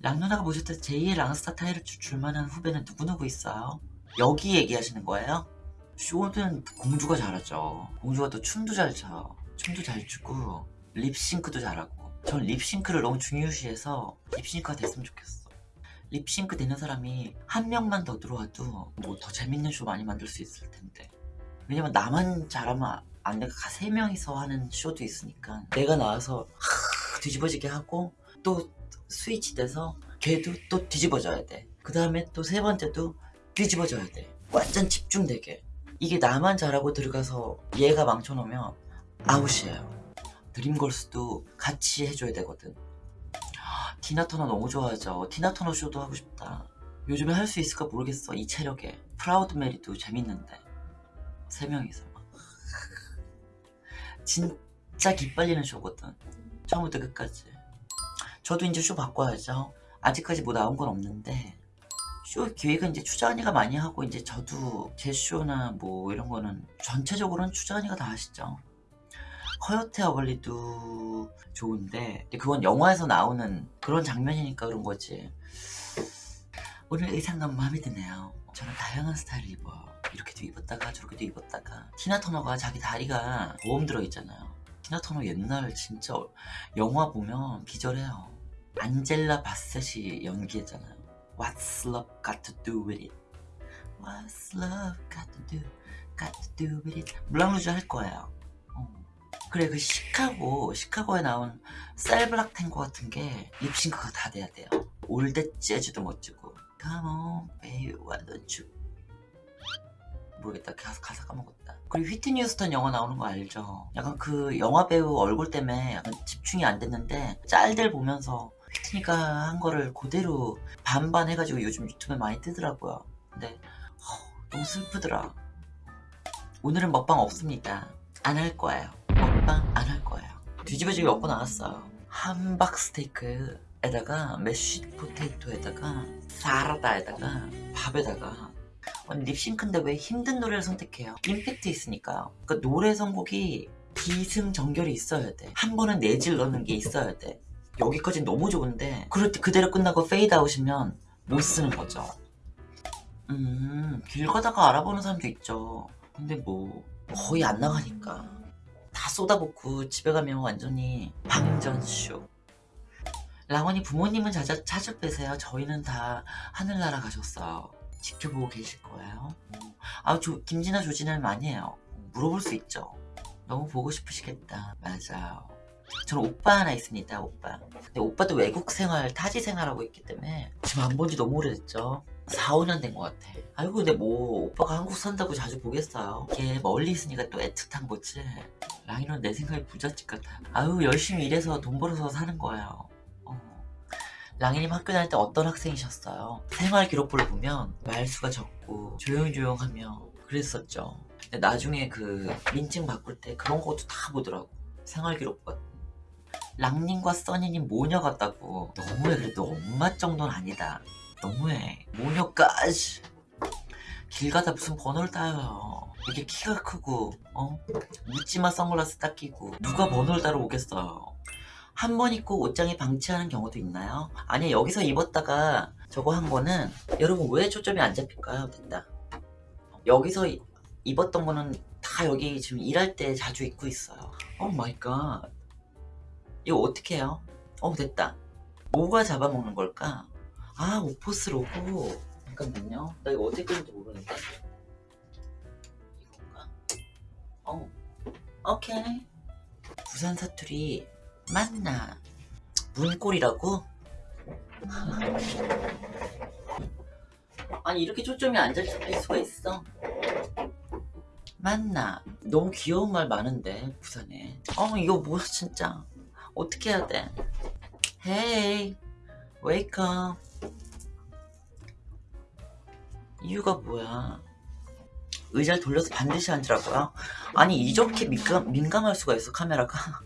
랑 누나가 보실 때 제2의 랑스타 타이를 줄만한 후배는 누구누구 있어요? 여기 얘기하시는 거예요? 쇼는 공주가 잘하죠 공주가 또 춤도 잘 춰. 춤도 잘 추고 립싱크도 잘하고 전 립싱크를 너무 중요시해서 립싱크가 됐으면 좋겠어 립싱크 되는 사람이 한 명만 더 들어와도 뭐 더 재밌는 쇼 많이 만들 수 있을 텐데 왜냐면 나만 잘하면 안 돼. 세 명이서 하는 쇼도 있으니까 내가 나와서 하, 뒤집어지게 하고 또 스위치 돼서 걔도 또 뒤집어져야 돼. 그 다음에 또 세 번째도 뒤집어져야 돼. 완전 집중되게. 이게 나만 잘하고 들어가서 얘가 망쳐놓으면 아웃이에요. Dreamgirls도 같이 해줘야 되거든. 티나터너 너무 좋아하죠. 티나터너 쇼도 하고 싶다. 요즘에 할 수 있을까 모르겠어. 이 체력에. Proud Mary도 재밌는데. 세 명이서. 진짜 기빨리는 쇼거든. 처음부터 끝까지. 저도 이제 쇼 바꿔야죠. 아직까지 뭐 나온 건 없는데 쇼 기획은 이제 추자언니가 많이 하고 이제 저도 제 쇼나 뭐 이런 거는 전체적으로는 추자언니가 다 하시죠. 커요테 어글리도 좋은데 그건 영화에서 나오는 그런 장면이니까 그런 거지. 오늘 의상감 마음에 드네요. 저는 다양한 스타일을 입어요. 이렇게도 입었다가 저렇게도 입었다가 티나 터너가 자기 다리가 보험 들어있잖아요. 티나 터너 옛날 진짜 영화 보면 기절해요. 안젤라 바셋이 연기했잖아요. What's love got to do with it? What's love got to do? Got to do with it? 물랑루즈 할 거예요. 어. 그래 그 시카고 시카고에 나온 셀블락 탱고 같은 게 립싱크가 다 돼야 돼요. 올댓 재즈도 멋지고 Come on baby why don't you 모르겠다 가사, 가사 까먹었다 그리고 휘트니 휴스턴 영화 나오는 거 알죠 약간 그 영화 배우 얼굴 때문에 약간 집중이 안 됐는데 짤들 보면서 휘트니가 한 거를 그대로 반반 해가지고 요즘 유튜브에 많이 뜨더라고요 근데 허, 너무 슬프더라 오늘은 먹방 없습니다 안 할 거예요 먹방 안 할 거예요 뒤집어지게 먹고 나왔어요 함박 스테이크에다가 mash potato에다가 사라다에다가 밥에다가 아니 립싱크인데 왜 힘든 노래를 선택해요? 임팩트 있으니까요. 그러니까 노래 선곡이 기승전결이 있어야 돼. 한 번은 내지르는 게 있어야 돼. 여기까지 너무 좋은데 그럴 때 그대로 끝나고 페이드 아웃이면 못 쓰는 거죠. 음, 길 가다가 알아보는 사람도 있죠. 근데 뭐 거의 안 나가니까 다 쏟아붓고 집에 가면 완전히 방전쇼. 랑원이 부모님은 자자, 자주 빼세요. 저희는 다 하늘나라 가셨어요. 지켜보고 계실 거예요. 아, 조, 김진아, 조진아는 많이 해요. 물어볼 수 있죠. 너무 보고 싶으시겠다. 맞아요. 저는 오빠 하나 있습니다, 오빠. 근데 오빠도 외국 생활, 타지 생활하고 있기 때문에 지금 안 본 지 너무 오래됐죠. 4, 5년 된 것 같아. 아이고, 근데 뭐, 오빠가 한국 산다고 자주 보겠어요. 걔 멀리 있으니까 또 애틋한 거지. 랑이는 내 생각에 부잣집 같아. 아유, 열심히 일해서 돈 벌어서 사는 거예요. 어. 랑이님 학교 다닐 때 어떤 학생이셨어요? 생활 기록부를 보면 말수가 적고 조용조용하며 그랬었죠. 근데 나중에 그 민증 바꿀 때 그런 것도 다 보더라고. 생활 기록부 같은. 랑님과 써니님 모녀 같다고. 너무해 그래도 엄마 정도는 아니다. 너무해. 모녀까지. 길 가다 무슨 번호를 따요. 이렇게 키가 크고 어? 묻지마 선글라스 딱 끼고 누가 번호를 따러 오겠어요. 한 번 입고 옷장에 방치하는 경우도 있나요? 아니 여기서 입었다가 저거 한 거는 여러분 왜 초점이 안 잡힐까요? 됐다 여기서 이- 입었던 거는 다 여기 지금 일할 때 자주 입고 있어요 Oh my God 이거 어떻게 해요? 어 됐다 뭐가 잡아먹는 걸까? 아 오포스 로고 잠깐만요 나 이거 어떻게 끄는지 모르는데 이건가? 어 오케이 부산 사투리 맞나? 문골이라고? 아니 이렇게 초점이 안 잡힐 수가 있어? 맞나? 너무 귀여운 말 많은데 부산에 어 이거 뭐야 진짜 어떻게 해야 돼? Hey wake up 이유가 뭐야 의자를 돌려서 반드시 앉으라고요? 아니 이렇게 민감, 민감할 수가 있어 카메라가